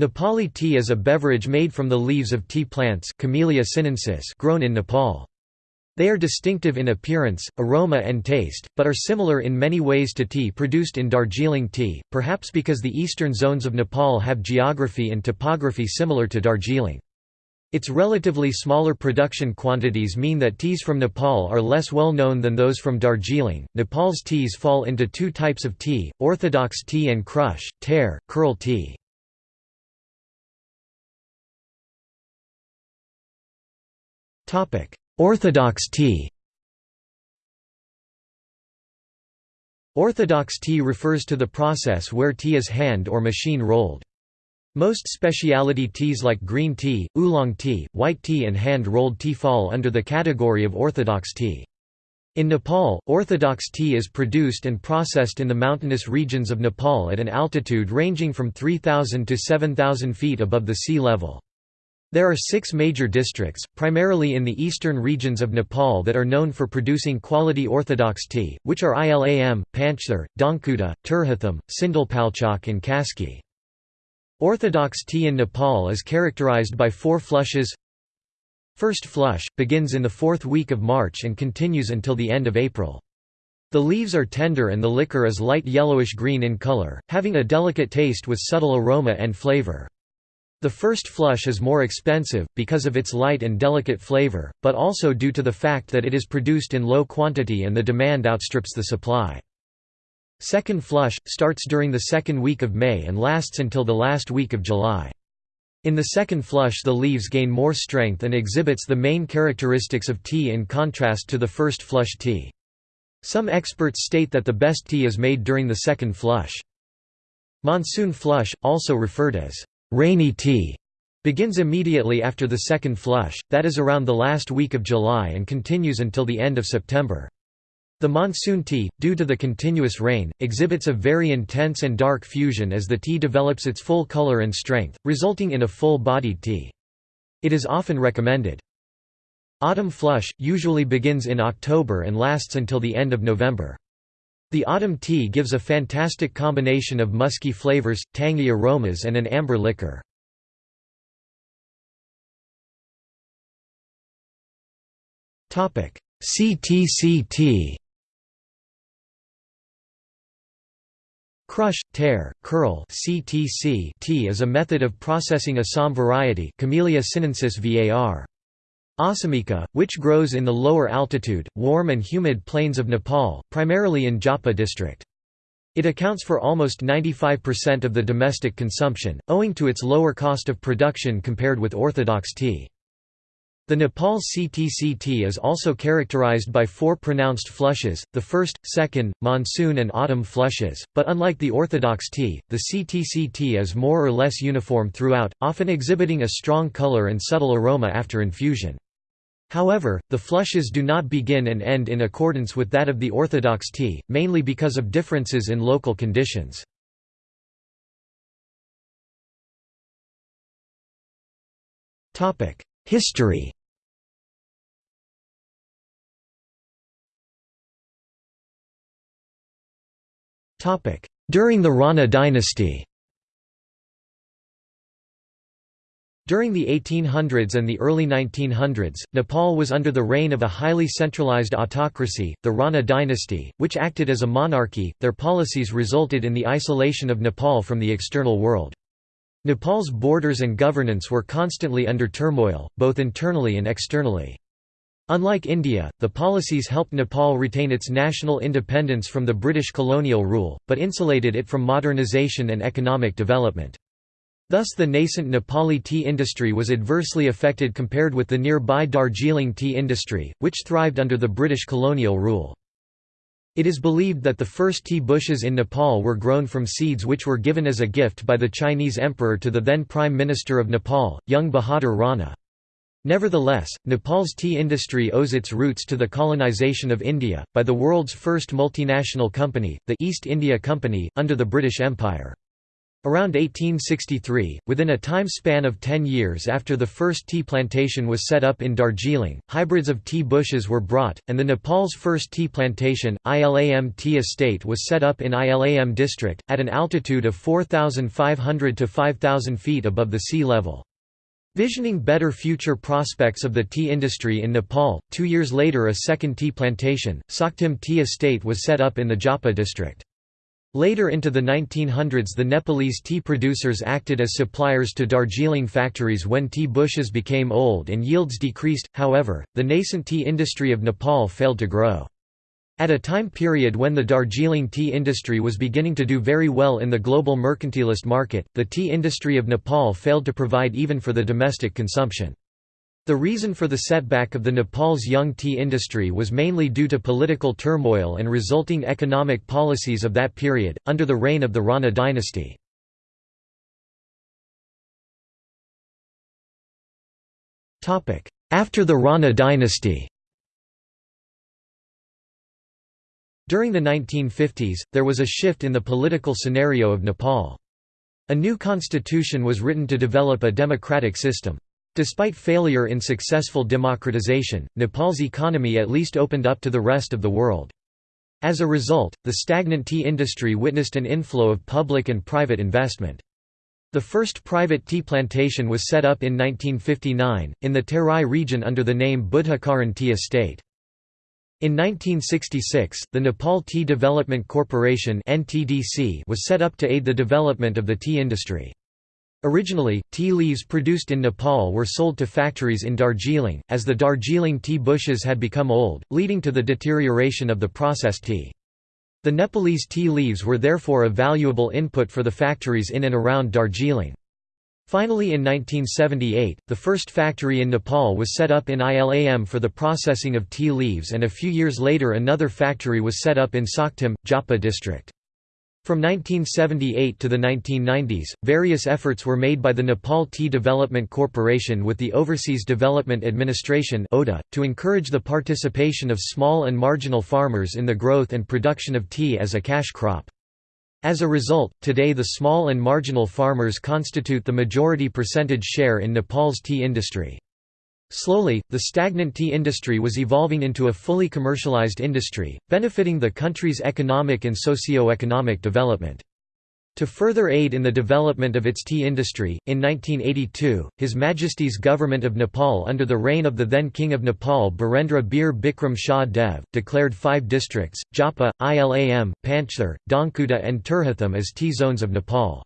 Nepali tea is a beverage made from the leaves of tea plants Camellia sinensis grown in Nepal. They are distinctive in appearance, aroma and taste, but are similar in many ways to tea produced in Darjeeling tea, perhaps because the eastern zones of Nepal have geography and topography similar to Darjeeling. Its relatively smaller production quantities mean that teas from Nepal are less well known than those from Darjeeling. Nepal's teas fall into two types of tea orthodox tea and crush, tear, curl tea. Orthodox tea Orthodox tea refers to the process where tea is hand or machine rolled. Most specialty teas like green tea, oolong tea, white tea and hand-rolled tea fall under the category of orthodox tea. In Nepal, orthodox tea is produced and processed in the mountainous regions of Nepal at an altitude ranging from 3,000 to 7,000 feet above the sea level. There are six major districts, primarily in the eastern regions of Nepal that are known for producing quality orthodox tea, which are Ilam, Panchthar, Dhankuta, Terhathum, Sindhupalchok and Kaski. Orthodox tea in Nepal is characterized by four flushes First flush, begins in the fourth week of March and continues until the end of April. The leaves are tender and the liquor is light yellowish-green in color, having a delicate taste with subtle aroma and flavor. The first flush is more expensive, because of its light and delicate flavor, but also due to the fact that it is produced in low quantity and the demand outstrips the supply. Second flush, starts during the second week of May and lasts until the last week of July. In the second flush the leaves gain more strength and exhibits the main characteristics of tea in contrast to the first flush tea. Some experts state that the best tea is made during the second flush. Monsoon flush, also referred as Rainy tea begins immediately after the second flush, that is around the last week of July and continues until the end of September. The monsoon tea, due to the continuous rain, exhibits a very intense and dark fusion as the tea develops its full color and strength, resulting in a full-bodied tea. It is often recommended. Autumn flush, usually begins in October and lasts until the end of November. The autumn tea gives a fantastic combination of musky flavors, tangy aromas and an amber liquor. CTC tea Crush, tear, curl CTC tea is a method of processing Assam variety Camellia sinensis var. Asamika, which grows in the lower altitude, warm and humid plains of Nepal, primarily in Jhapa district. It accounts for almost 95% of the domestic consumption, owing to its lower cost of production compared with orthodox tea. The Nepal CTC tea is also characterized by four pronounced flushes, the first, second, monsoon and autumn flushes, but unlike the orthodox tea, the CTC tea is more or less uniform throughout, often exhibiting a strong color and subtle aroma after infusion. However, the flushes do not begin and end in accordance with that of the orthodox tea, mainly because of differences in local conditions. History During the Rana dynasty During the 1800s and the early 1900s, Nepal was under the reign of a highly centralized autocracy, the Rana dynasty, which acted as a monarchy. Their policies resulted in the isolation of Nepal from the external world. Nepal's borders and governance were constantly under turmoil, both internally and externally. Unlike India, the policies helped Nepal retain its national independence from the British colonial rule, but insulated it from modernization and economic development. Thus the nascent Nepali tea industry was adversely affected compared with the nearby Darjeeling tea industry, which thrived under the British colonial rule. It is believed that the first tea bushes in Nepal were grown from seeds which were given as a gift by the Chinese emperor to the then Prime Minister of Nepal, Jung Bahadur Rana. Nevertheless, Nepal's tea industry owes its roots to the colonization of India, by the world's first multinational company, the East India Company, under the British Empire. Around 1863, within a time span of 10 years after the first tea plantation was set up in Darjeeling, hybrids of tea bushes were brought, and the Nepal's first tea plantation, Ilam Tea Estate was set up in Ilam district, at an altitude of 4,500 to 5,000 feet above the sea level. Visioning better future prospects of the tea industry in Nepal, two years later a second tea plantation, Saktim Tea Estate was set up in the Jhapa district. Later into the 1900s the Nepalese tea producers acted as suppliers to Darjeeling factories when tea bushes became old and yields decreased, however, the nascent tea industry of Nepal failed to grow. At a time period when the Darjeeling tea industry was beginning to do very well in the global mercantilist market, the tea industry of Nepal failed to provide even for the domestic consumption. The reason for the setback of the Nepal's young tea industry was mainly due to political turmoil and resulting economic policies of that period, under the reign of the Rana dynasty. After the Rana dynasty During the 1950s, there was a shift in the political scenario of Nepal. A new constitution was written to develop a democratic system. Despite failure in successful democratization, Nepal's economy at least opened up to the rest of the world. As a result, the stagnant tea industry witnessed an inflow of public and private investment. The first private tea plantation was set up in 1959, in the Terai region under the name Buddhakaran Tea Estate. In 1966, the Nepal Tea Development Corporation was set up to aid the development of the tea industry. Originally, tea leaves produced in Nepal were sold to factories in Darjeeling, as the Darjeeling tea bushes had become old, leading to the deterioration of the processed tea. The Nepalese tea leaves were therefore a valuable input for the factories in and around Darjeeling. Finally in 1978, the first factory in Nepal was set up in Ilam for the processing of tea leaves and a few years later another factory was set up in Saktim, Jhapa district. From 1978 to the 1990s, various efforts were made by the Nepal Tea Development Corporation with the Overseas Development Administration to encourage the participation of small and marginal farmers in the growth and production of tea as a cash crop. As a result, today the small and marginal farmers constitute the majority percentage share in Nepal's tea industry. Slowly, the stagnant tea industry was evolving into a fully commercialized industry, benefiting the country's economic and socio-economic development. To further aid in the development of its tea industry, in 1982, His Majesty's Government of Nepal under the reign of the then King of Nepal Birendra Bir Bikram Shah Dev, declared five districts, Jhapa, Ilam, Panchthar, Dhankuta and Terhathum as tea zones of Nepal.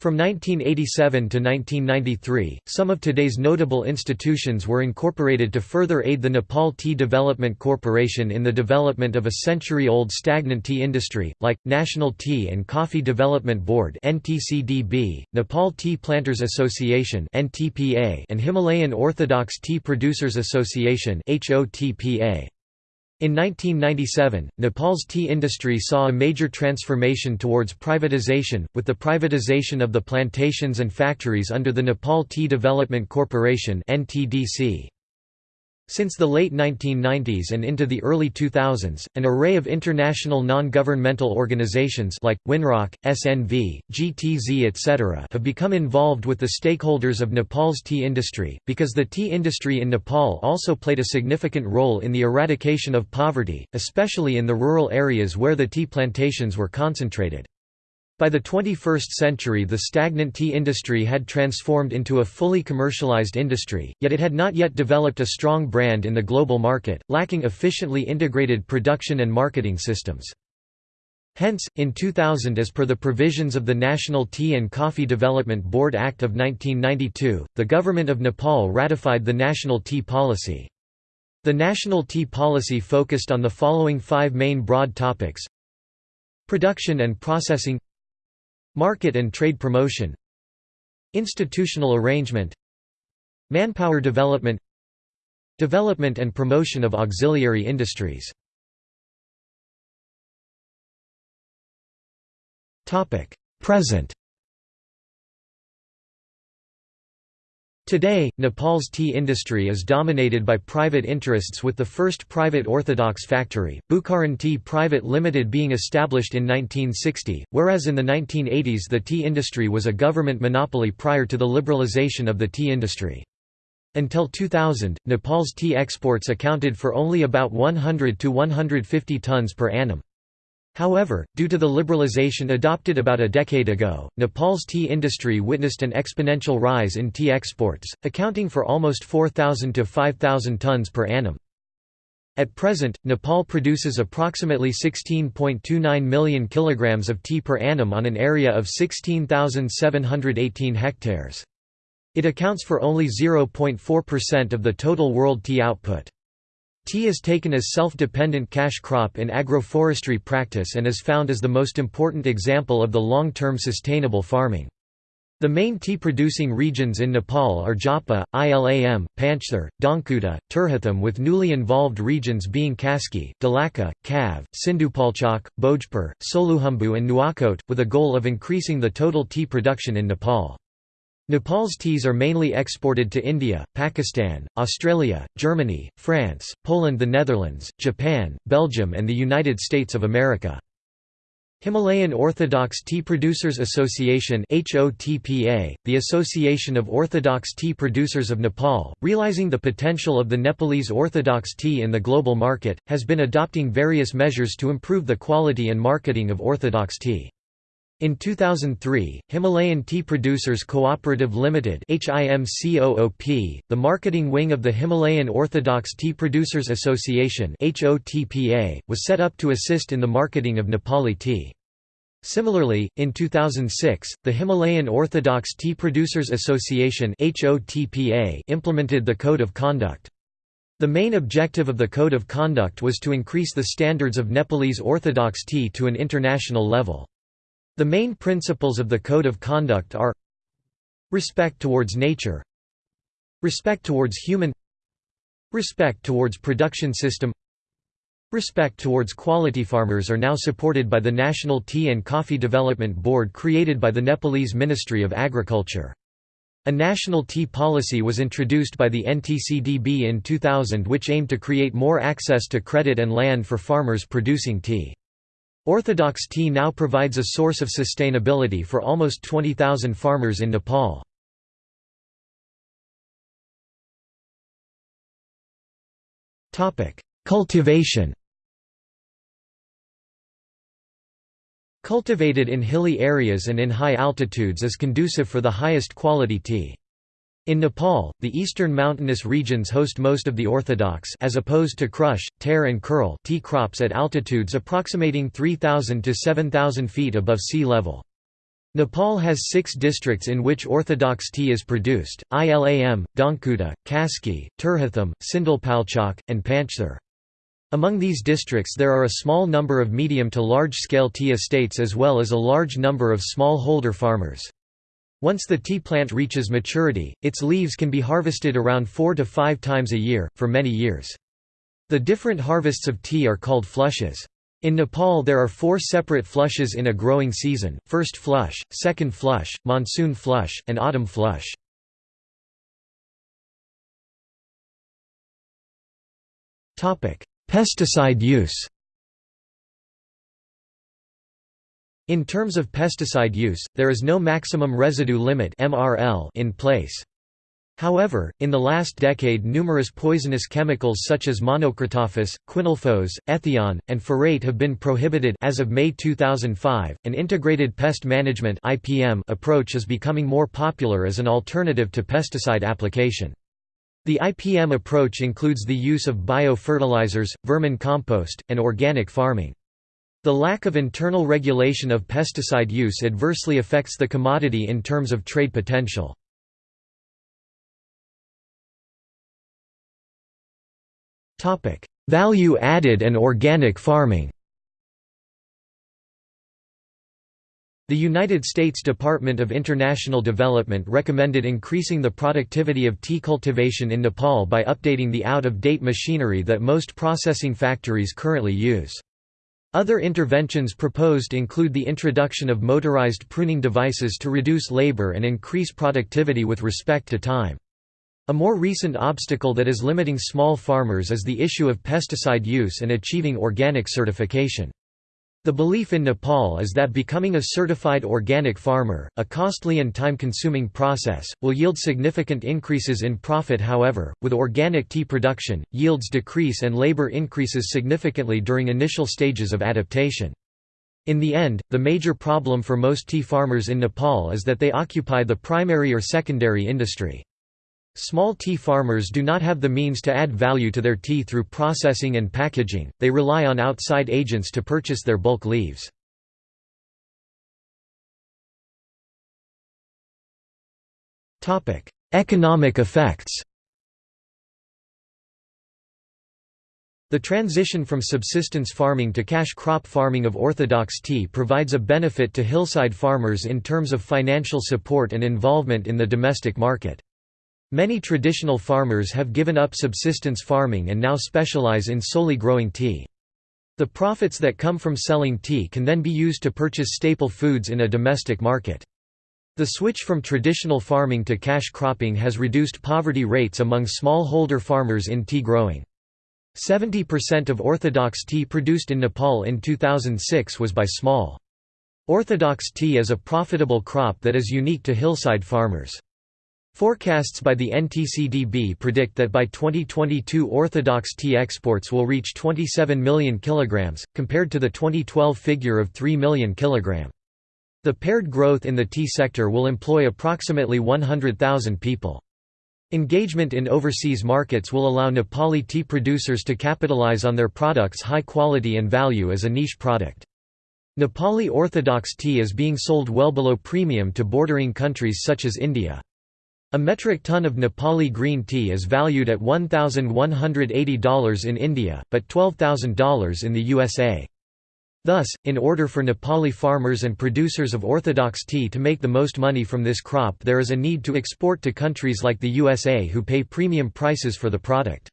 From 1987 to 1993, some of today's notable institutions were incorporated to further aid the Nepal Tea Development Corporation in the development of a century-old stagnant tea industry, like, National Tea and Coffee Development Board Nepal Tea Planters Association and Himalayan Orthodox Tea Producers Association in 1997, Nepal's tea industry saw a major transformation towards privatization, with the privatization of the plantations and factories under the Nepal Tea Development Corporation (NTDC). Since the late 1990s and into the early 2000s, an array of international non-governmental organizations like, WinRock, SNV, GTZ etc. have become involved with the stakeholders of Nepal's tea industry, because the tea industry in Nepal also played a significant role in the eradication of poverty, especially in the rural areas where the tea plantations were concentrated. By the 21st century the stagnant tea industry had transformed into a fully commercialized industry, yet it had not yet developed a strong brand in the global market, lacking efficiently integrated production and marketing systems. Hence, in 2000 as per the provisions of the National Tea and Coffee Development Board Act of 1992, the Government of Nepal ratified the National Tea Policy. The National Tea Policy focused on the following five main broad topics Production and processing Market and trade promotion Institutional arrangement Manpower development Development and promotion of auxiliary industries. Present Today, Nepal's tea industry is dominated by private interests with the first private orthodox factory, Bukharan Tea Private Limited being established in 1960, whereas in the 1980s the tea industry was a government monopoly prior to the liberalization of the tea industry. Until 2000, Nepal's tea exports accounted for only about 100 to 150 tons per annum. However, due to the liberalization adopted about a decade ago, Nepal's tea industry witnessed an exponential rise in tea exports, accounting for almost 4,000 to 5,000 tons per annum. At present, Nepal produces approximately 16.29 million kilograms of tea per annum on an area of 16,718 hectares. It accounts for only 0.4% of the total world tea output. Tea is taken as self-dependent cash crop in agroforestry practice and is found as the most important example of the long-term sustainable farming. The main tea-producing regions in Nepal are Jhapa, Ilam, Panchthar, Dhankuta, Terhathum with newly involved regions being Kaski, Dolakha, Kav, Sindhupalchok, Bhojpur, Solukhumbu and Nuwakot, with a goal of increasing the total tea production in Nepal. Nepal's teas are mainly exported to India, Pakistan, Australia, Germany, France, Poland the Netherlands, Japan, Belgium and the United States of America. Himalayan Orthodox Tea Producers Association the Association of Orthodox Tea Producers of Nepal, realizing the potential of the Nepalese Orthodox tea in the global market, has been adopting various measures to improve the quality and marketing of Orthodox tea. In 2003, Himalayan Tea Producers Cooperative Limited (HIMCOOP), the marketing wing of the Himalayan Orthodox Tea Producers Association (HOTPA), was set up to assist in the marketing of Nepali tea. Similarly, in 2006, the Himalayan Orthodox Tea Producers Association (HOTPA) implemented the Code of Conduct. The main objective of the Code of Conduct was to increase the standards of Nepalese Orthodox tea to an international level. The main principles of the Code of Conduct are Respect towards nature Respect towards human Respect towards production system Respect towards quality farmers are now supported by the National Tea and Coffee Development Board created by the Nepalese Ministry of Agriculture. A national tea policy was introduced by the NTCDB in 2000 which aimed to create more access to credit and land for farmers producing tea. Orthodox tea now provides a source of sustainability for almost 20,000 farmers in Nepal. Cultivation Cultivated in hilly areas and in high altitudes is conducive for the highest quality tea. In Nepal, the eastern mountainous regions host most of the orthodox as opposed to crush, tear and curl tea crops at altitudes approximating 3,000 to 7,000 feet above sea level. Nepal has six districts in which orthodox tea is produced, Ilam, Dhankuta, Kaski, Terhathum, Sindhupalchok, and Panchthar. Among these districts there are a small number of medium to large-scale tea estates as well as a large number of small-holder farmers. Once the tea plant reaches maturity, its leaves can be harvested around four to five times a year, for many years. The different harvests of tea are called flushes. In Nepal there are four separate flushes in a growing season, first flush, second flush, monsoon flush, and autumn flush. Pesticide use In terms of pesticide use, there is no maximum residue limit in place. However, in the last decade numerous poisonous chemicals such as monocrotophos, quinalphos, ethion, and phorate have been prohibited as of May 2005. An integrated pest management (IPM) approach is becoming more popular as an alternative to pesticide application. The IPM approach includes the use of biofertilizers, vermin compost, and organic farming. The lack of internal regulation of pesticide use adversely affects the commodity in terms of trade potential. Value added and organic farming The United States Department of International Development recommended increasing the productivity of tea cultivation in Nepal by updating the out-of-date machinery that most processing factories currently use. Other interventions proposed include the introduction of motorized pruning devices to reduce labor and increase productivity with respect to time. A more recent obstacle that is limiting small farmers is the issue of pesticide use and achieving organic certification. The belief in Nepal is that becoming a certified organic farmer, a costly and time-consuming process, will yield significant increases in profit however, with organic tea production, yields decrease and labor increases significantly during initial stages of adaptation. In the end, the major problem for most tea farmers in Nepal is that they occupy the primary or secondary industry. Small tea farmers do not have the means to add value to their tea through processing and packaging, they rely on outside agents to purchase their bulk leaves. Economic effects The transition from subsistence farming to cash crop farming of orthodox tea provides a benefit to hillside farmers in terms of financial support and involvement in the domestic market. Many traditional farmers have given up subsistence farming and now specialize in solely growing tea. The profits that come from selling tea can then be used to purchase staple foods in a domestic market. The switch from traditional farming to cash cropping has reduced poverty rates among smallholder farmers in tea growing. 70% of orthodox tea produced in Nepal in 2006 was by small. Orthodox tea is a profitable crop that is unique to hillside farmers. Forecasts by the NTCDB predict that by 2022 Orthodox tea exports will reach 27 million kilograms, compared to the 2012 figure of 3 million kilogram. The paired growth in the tea sector will employ approximately 100,000 people. Engagement in overseas markets will allow Nepali tea producers to capitalize on their products' high quality and value as a niche product. Nepali Orthodox tea is being sold well below premium to bordering countries such as India. A metric ton of Nepali green tea is valued at $1,180 in India, but $12,000 in the USA. Thus, in order for Nepali farmers and producers of orthodox tea to make the most money from this crop there is a need to export to countries like the USA who pay premium prices for the product.